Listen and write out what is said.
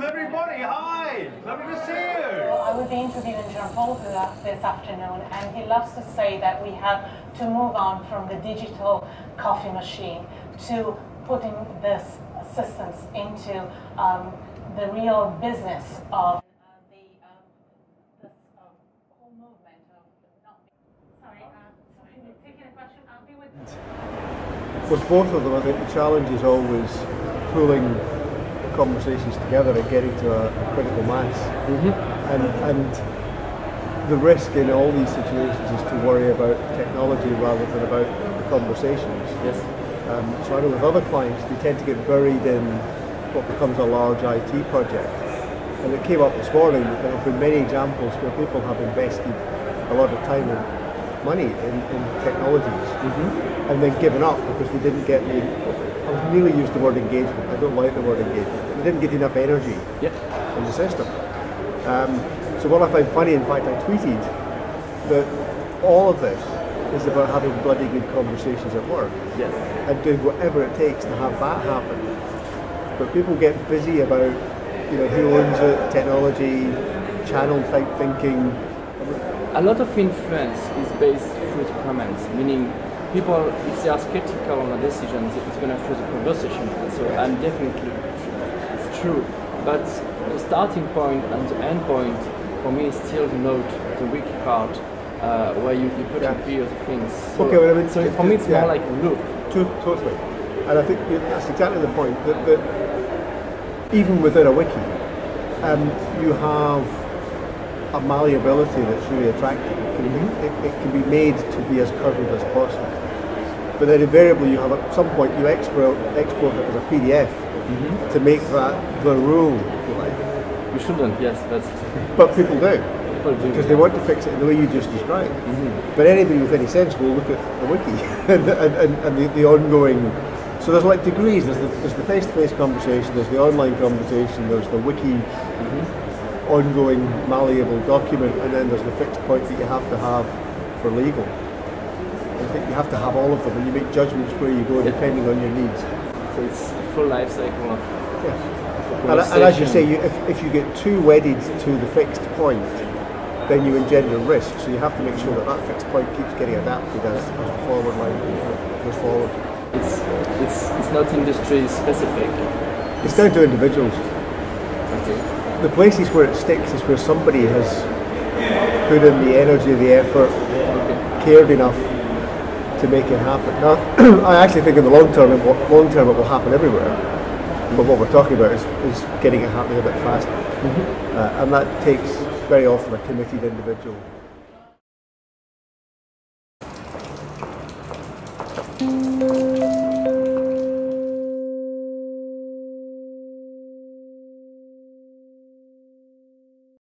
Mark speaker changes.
Speaker 1: Johnny, hi! Lovely to see you!
Speaker 2: I will be interviewing Jean-Paul this afternoon, and he loves to say that we have to move on from the digital coffee machine to putting this assistance into um, the real business of uh, the um, this uh, whole movement. Sorry, uh, sorry, taking a question. I'll be with.
Speaker 3: With both of them, I think the challenge is always pulling conversations together and getting to a, a critical mass. And, and the risk in all these situations is to worry about technology rather than about the conversations.
Speaker 4: Yes.
Speaker 3: Um, so I know with other clients, they tend to get buried in what becomes a large IT project. And it came up this morning that there have been many examples where people have invested a lot of time and money in, in technologies and then given up because they didn't get the, I was nearly used the word engagement, I don't like the word engagement, they didn't get enough energy in the system. Um, so what I found funny, in fact, I tweeted that all of this is about having bloody good conversations at work
Speaker 4: Yes.
Speaker 3: and doing whatever it takes to have that happen. But people get busy about, you know, who owns it, technology, channel type thinking.
Speaker 4: A lot of influence is based through comments, meaning people, if they are skeptical on a decision, it's going to through the conversation. So I'm definitely, it's true. But the starting point and the end point for me is still the note, the wiki part, uh, where you, you put
Speaker 3: Yeah.
Speaker 4: in period things. So,
Speaker 3: Okay, well, I mean,
Speaker 4: so
Speaker 3: it-
Speaker 4: for me it's
Speaker 3: yeah.
Speaker 4: more like a loop.
Speaker 3: Totally. And I think that's exactly the point, that, that even within a wiki, um, you have a malleability that's really attractive. It can, be, it, it can be made to be as curdled as possible. But then invariably you have at some point you export, export it as a PDF mm-hmm. to make that the rule, if you like.
Speaker 4: You shouldn't, yes, but
Speaker 3: But people do.
Speaker 4: people do.
Speaker 3: because they want to fix it in the way you just described. Mm-hmm. But anybody with any sense will look at the wiki and, and, and, and the, the ongoing. So there's like degrees. There's the, there's the face-to-face conversation. There's the online conversation. There's the wiki mm-hmm. ongoing malleable document, and then there's the fixed point that you have to have for legal. I think you have to have all of them, and you make judgments where you go depending on your needs.
Speaker 4: So it's a full life cycle of
Speaker 3: Yes. And, and as you say, you, if, if you get too wedded to the fixed point, then you engender risk. So you have to make sure that that fixed point keeps getting adapted as, as the forward line goes forward.
Speaker 4: It's, it's, it's not industry specific.
Speaker 3: It's down to individuals.
Speaker 4: Okay.
Speaker 3: The places where it sticks is where somebody has put in the energy, the effort, cared enough to make it happen. Now, I actually think in the long term, it will, long term, it will happen everywhere. But what we're talking about is, is getting it happening a bit faster, uh, and that takes very often a committed individual.
Speaker 5: Thank